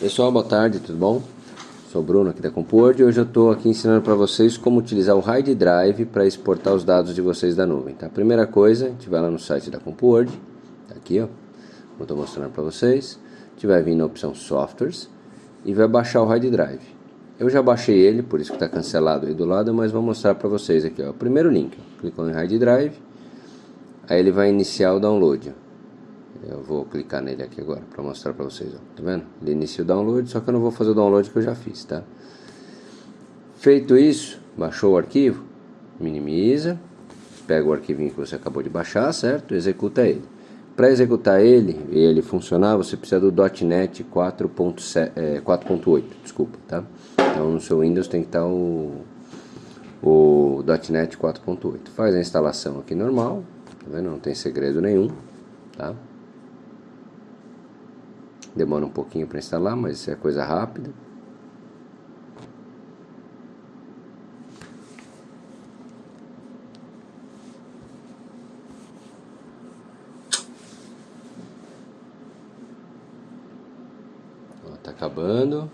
Pessoal, boa tarde, tudo bom? Sou o Bruno aqui da CompuWord e hoje eu estou aqui ensinando para vocês como utilizar o Hide Drive para exportar os dados de vocês da nuvem. Tá? Primeira coisa, a gente vai lá no site da CompuWord, tá aqui ó, como estou mostrando para vocês, a gente vai vir na opção Softwares e vai baixar o Hide Drive. Eu já baixei ele, por isso que está cancelado aí do lado, mas vou mostrar para vocês aqui ó, o primeiro link, clicou em Hide Drive, aí ele vai iniciar o download. Ó. Eu vou clicar nele aqui agora para mostrar para vocês, ó. Tá vendo? Ele inicia o download, só que eu não vou fazer o download que eu já fiz, tá? Feito isso, baixou o arquivo, minimiza, pega o arquivinho que você acabou de baixar, certo? Executa ele. Para executar ele e ele funcionar, você precisa do .NET 4.8, é, desculpa, tá? Então no seu Windows tem que estar o, o .NET 4.8. Faz a instalação aqui normal, tá vendo? Não tem segredo nenhum, tá? Demora um pouquinho para instalar, mas é coisa rápida. Está acabando.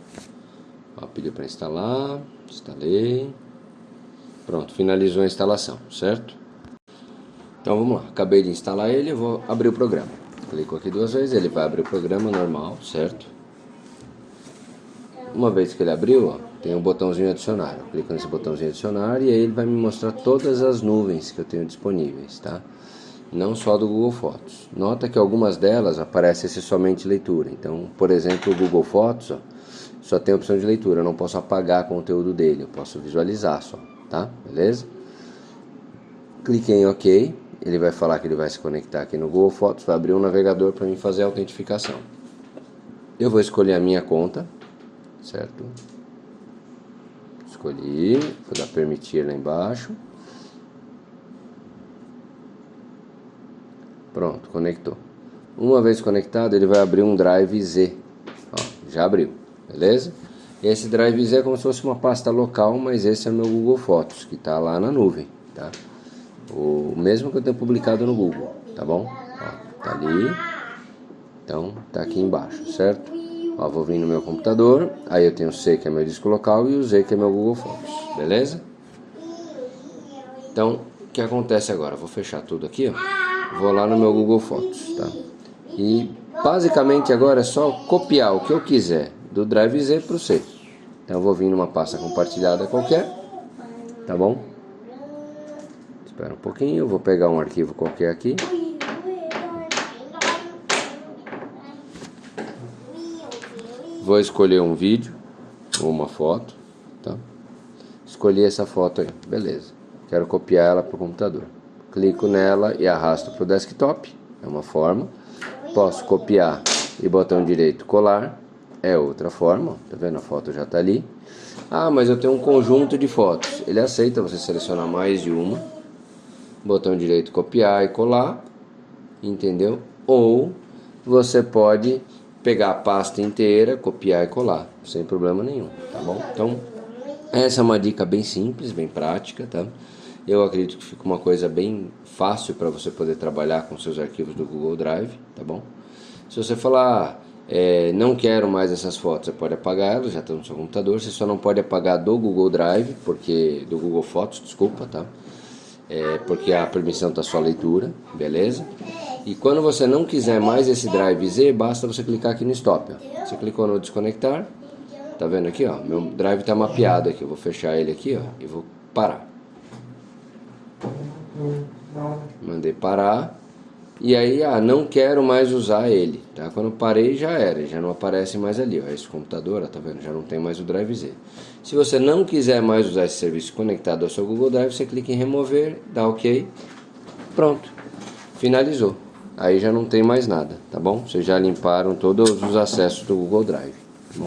Ó, pediu para instalar. Instalei. Pronto, finalizou a instalação, certo? Então vamos lá. Acabei de instalar ele, vou abrir o programa. Clico aqui duas vezes, ele vai abrir o programa normal, certo? Uma vez que ele abriu, ó, tem um botãozinho adicionar. Eu clico nesse botãozinho adicionar e aí ele vai me mostrar todas as nuvens que eu tenho disponíveis, tá? Não só do Google Fotos. Nota que algumas delas aparece esse somente leitura. Então, por exemplo, o Google Fotos, ó, só tem a opção de leitura. Eu não posso apagar conteúdo dele, eu posso visualizar só, tá? Beleza? Clique em OK ele vai falar que ele vai se conectar aqui no Google Fotos, vai abrir um navegador para mim fazer a autentificação. Eu vou escolher a minha conta, certo? Escolhi, vou dar permitir lá embaixo. Pronto, conectou. Uma vez conectado, ele vai abrir um Drive Z. Ó, já abriu, beleza? Esse Drive Z é como se fosse uma pasta local, mas esse é o meu Google Fotos, que está lá na nuvem, tá? O mesmo que eu tenho publicado no Google, tá bom? Ó, tá ali. Então, tá aqui embaixo, certo? Ó, vou vir no meu computador, aí eu tenho o C que é meu disco local e o Z que é meu Google Fotos, beleza? Então, o que acontece agora? Vou fechar tudo aqui, ó. Vou lá no meu Google Fotos, tá? E basicamente agora é só copiar o que eu quiser do Drive Z para o C. Então eu vou vir numa pasta compartilhada qualquer, tá bom? Espera um pouquinho, eu vou pegar um arquivo qualquer aqui. Vou escolher um vídeo ou uma foto, tá? Escolhi essa foto aí, beleza. Quero copiar ela para o computador. Clico nela e arrasto para o desktop, é uma forma. Posso copiar e botão direito colar, é outra forma, tá vendo? A foto já está ali. Ah, mas eu tenho um conjunto de fotos. Ele aceita você selecionar mais de uma botão direito copiar e colar, entendeu? Ou você pode pegar a pasta inteira, copiar e colar, sem problema nenhum, tá bom? Então, essa é uma dica bem simples, bem prática, tá? Eu acredito que fica uma coisa bem fácil para você poder trabalhar com seus arquivos do Google Drive, tá bom? Se você falar, é, não quero mais essas fotos, você pode apagar elas, já estão no seu computador, você só não pode apagar do Google Drive, porque do Google Fotos, desculpa, tá? É, porque a permissão está só leitura, beleza? E quando você não quiser mais esse drive Z, basta você clicar aqui no stop. Ó. Você clicou no desconectar, tá vendo aqui, ó? Meu drive está mapeado aqui. Eu vou fechar ele aqui, ó, e vou parar. Mandei parar. E aí, ah, não quero mais usar ele, tá? Quando parei já era, já não aparece mais ali, ó, esse computador, ó, tá vendo? Já não tem mais o Drive Z. Se você não quiser mais usar esse serviço conectado ao seu Google Drive, você clica em remover, dá OK, pronto, finalizou. Aí já não tem mais nada, tá bom? Vocês já limparam todos os acessos do Google Drive, tá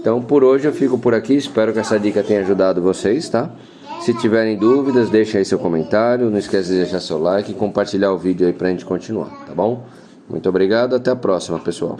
Então, por hoje eu fico por aqui, espero que essa dica tenha ajudado vocês, tá? Se tiverem dúvidas, deixem aí seu comentário. Não esqueça de deixar seu like e compartilhar o vídeo aí pra gente continuar, tá bom? Muito obrigado, até a próxima, pessoal.